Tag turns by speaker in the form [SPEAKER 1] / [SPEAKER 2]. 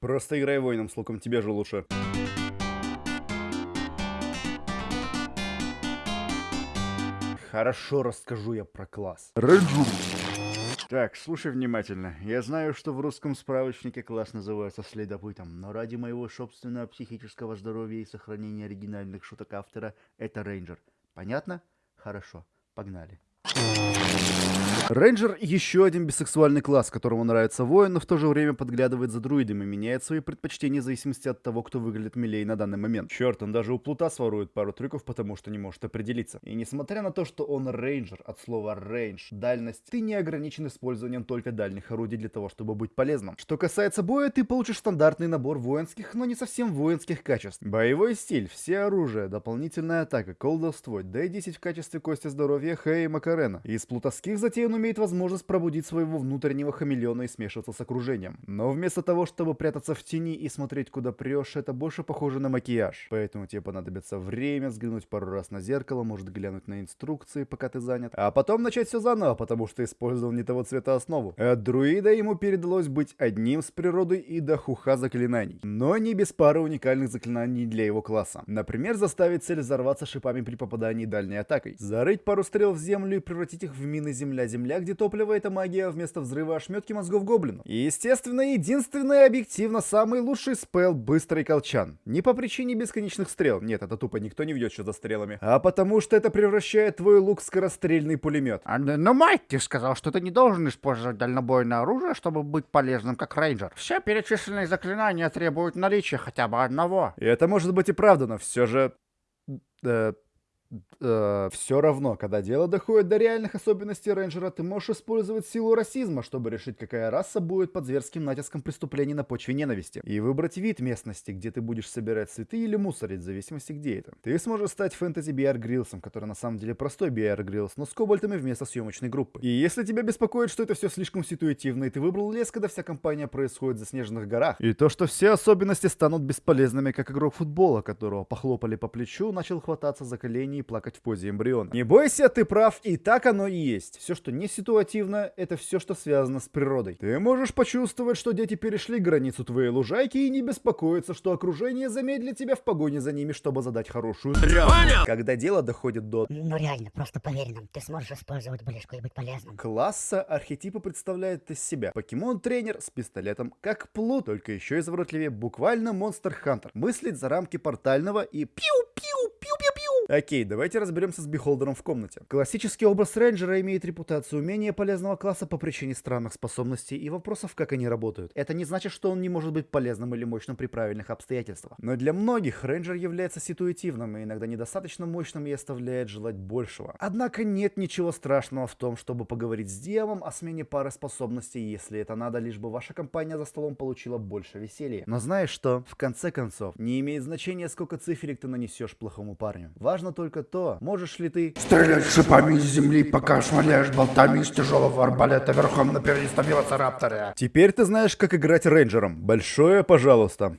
[SPEAKER 1] Просто играй воином с луком, тебе же лучше. Хорошо расскажу я про класс.
[SPEAKER 2] Рейнджер.
[SPEAKER 1] Так, слушай внимательно. Я знаю, что в русском справочнике класс называется следопытом, но ради моего собственного психического здоровья и сохранения оригинальных шуток автора это рейнджер. Понятно? Хорошо, погнали. Рейнджер — еще один бисексуальный класс, которому нравится воин, но в то же время подглядывает за друидами, меняет свои предпочтения в зависимости от того, кто выглядит милее на данный момент. Черт, он даже у плута сворует пару трюков, потому что не может определиться. И несмотря на то, что он рейнджер, от слова range, дальность, ты не ограничен использованием только дальних орудий для того, чтобы быть полезным. Что касается боя, ты получишь стандартный набор воинских, но не совсем воинских качеств. Боевой стиль, все оружие, дополнительная атака, колдовство, D10 в качестве кости здоровья, Хэй и Макарена. Из плутовских затей он имеет возможность пробудить своего внутреннего хамелеона и смешиваться с окружением. Но вместо того, чтобы прятаться в тени и смотреть куда прешь, это больше похоже на макияж. Поэтому тебе понадобится время, взглянуть пару раз на зеркало, может глянуть на инструкции, пока ты занят. А потом начать все заново, потому что использовал не того цвета основу. От друида ему передалось быть одним с природой и до хуха заклинаний. Но не без пары уникальных заклинаний для его класса. Например, заставить цель взорваться шипами при попадании дальней атакой. Зарыть пару стрел в землю и превратить их в мины земля-земля, где топливо это магия, вместо взрыва ошметки мозгов гоблину. И естественно, единственный объективно самый лучший спел быстрый колчан. Не по причине бесконечных стрел, нет, это тупо никто не ведет что за стрелами, а потому что это превращает твой лук в скорострельный пулемет.
[SPEAKER 2] А, но Майк, ты сказал, что ты не должен использовать дальнобойное оружие, чтобы быть полезным как рейнджер. Все перечисленные заклинания требуют наличия хотя бы одного.
[SPEAKER 1] И это может быть и правда, но все же... Э, э, все равно, когда дело доходит до реальных особенностей рейнджера, ты можешь использовать силу расизма, чтобы решить, какая раса будет под зверским натиском преступлений на почве ненависти. И выбрать вид местности, где ты будешь собирать цветы или мусорить, в зависимости где это. Ты сможешь стать фэнтези Беар Гриллсом, который на самом деле простой Беар Гриллс, но с кобольдами вместо съемочной группы. И если тебя беспокоит, что это все слишком ситуативно, и ты выбрал лес, когда вся кампания происходит в заснеженных горах, и то, что все особенности станут бесполезными, как игрок футбола, которого похлопали по плечу, начал хвататься за колени и плакать в позе эмбриона. Не бойся, ты прав, и так оно и есть. Все, что не ситуативно, это все, что связано с природой. Ты можешь почувствовать, что дети перешли границу твоей лужайки и не беспокоиться, что окружение замедлит тебя в погоне за ними, чтобы задать хорошую трёпку. Когда дело доходит до
[SPEAKER 3] Ну реально, просто поверь нам, ты сможешь использовать ближку и быть полезным.
[SPEAKER 1] класса, архетипы представляет из себя покемон-тренер с пистолетом, как плут, только еще изворотливее, буквально monster hunter. Мыслить за рамки портального и пиу-пиу-пиу. Окей, давайте разберемся с бихолдером в комнате. Классический образ рейнджера имеет репутацию менее полезного класса по причине странных способностей и вопросов, как они работают. Это не значит, что он не может быть полезным или мощным при правильных обстоятельствах. Но для многих рейнджер является ситуативным и иногда недостаточно мощным и оставляет желать большего. Однако нет ничего страшного в том, чтобы поговорить с DM-ом о смене пары способностей, если это надо, лишь бы ваша компания за столом получила больше веселья. Но знаешь что? В конце концов, не имеет значения, сколько циферек ты нанесешь плохому парню. Важно только то, можешь ли ты
[SPEAKER 2] Стрелять шипами из земли, пока швыряешь болтами из тяжелого арбалета верхом на передистом велоцирапторе.
[SPEAKER 1] Теперь ты знаешь, как играть рейнджером. Большое пожалуйста.